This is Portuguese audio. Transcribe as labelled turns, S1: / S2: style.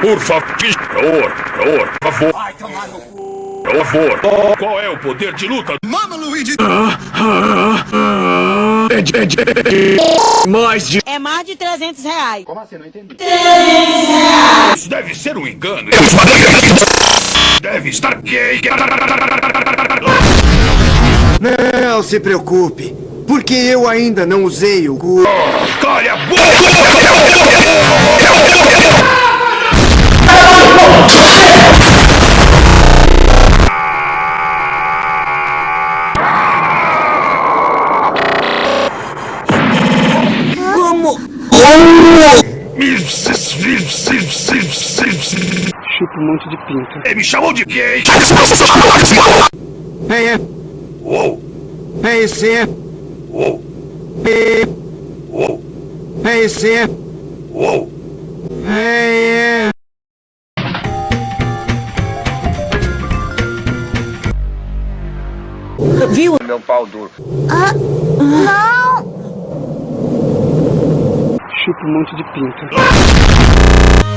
S1: Por favor, por favor, por favor. Qual é o poder de luta?
S2: Mama Luigi!
S3: Mais de...
S4: É mais de 300 reais.
S1: Isso deve ser um engano. Deve estar gay.
S5: Não se preocupe, porque eu ainda não usei o cu.
S1: Calha a boca!
S5: Como?
S6: Chupa um monte de pinto.
S1: Ele me chamou de gay.
S5: É, é,
S1: Uou,
S5: é sim, é, é sim,
S1: uou.
S5: é, é.
S4: Viu?
S7: Meu pau duro.
S6: Chupa um monte de pinto.